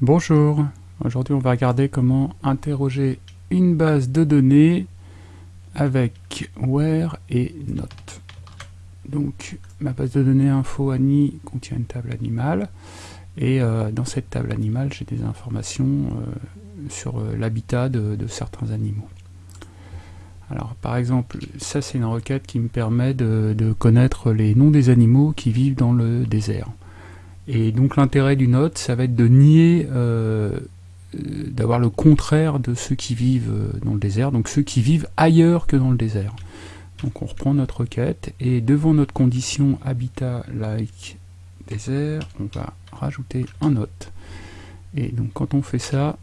Bonjour, aujourd'hui on va regarder comment interroger une base de données avec where et not. Donc ma base de données info Annie contient une table animale et euh, dans cette table animale j'ai des informations euh, sur euh, l'habitat de, certains animaux. Alors par exemple ça c'est une requête qui me permet de connaître les noms des animaux qui vivent dans le désert. Et donc l'intérêt du note, ça va être de nier, euh, d'avoir le contraire de ceux qui vivent euh, dans le désert, donc ceux qui vivent ailleurs que dans le désert. Donc on reprend notre requête, et devant notre condition habitat like désert, on va rajouter un note. Et donc quand on fait ça,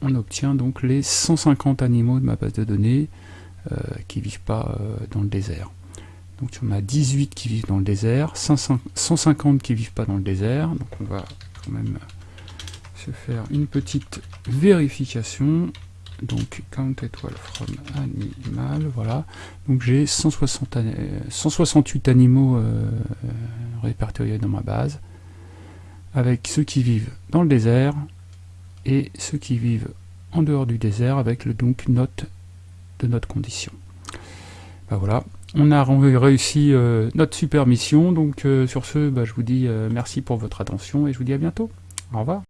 on obtient donc les 150 animaux de ma base de données euh, qui vivent pas dans le désert. Donc on a 18 qui vivent dans le désert, 150 qui vivent pas dans le désert. Donc on va quand même se faire une petite vérification. Donc count étoile from animal, voilà. Donc j'ai 168 animaux euh, répertoriés dans ma base, avec ceux qui vivent dans le désert et ceux qui vivent en dehors du désert avec le donc note de notre condition. Ben voilà, on a réussi euh, notre super mission, donc euh, sur ce, bah, je vous dis euh, merci pour votre attention et je vous dis à bientôt. Au revoir.